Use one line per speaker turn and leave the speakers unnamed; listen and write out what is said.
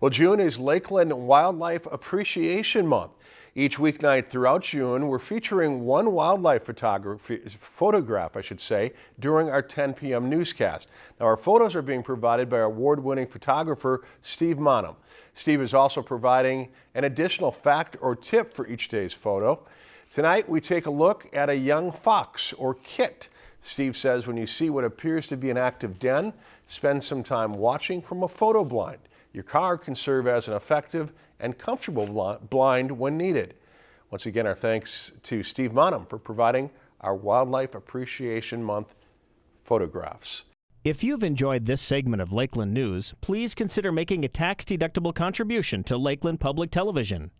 Well, June is Lakeland Wildlife Appreciation Month. Each weeknight throughout June, we're featuring one wildlife photograph, I should say, during our 10 p.m. newscast. Now, our photos are being provided by award-winning photographer Steve Maanum. Steve is also providing an additional fact or tip for each day's photo. Tonight, we take a look at a young fox or kit. Steve says when you see what appears to be an active den, spend some time watching from a photo blind. Your car can serve as an effective and comfortable blind when needed. Once again, our thanks to Steve Maanum for providing our Wildlife Appreciation Month photographs.
If you've enjoyed this segment of Lakeland News, please consider making a tax-deductible contribution to Lakeland Public Television.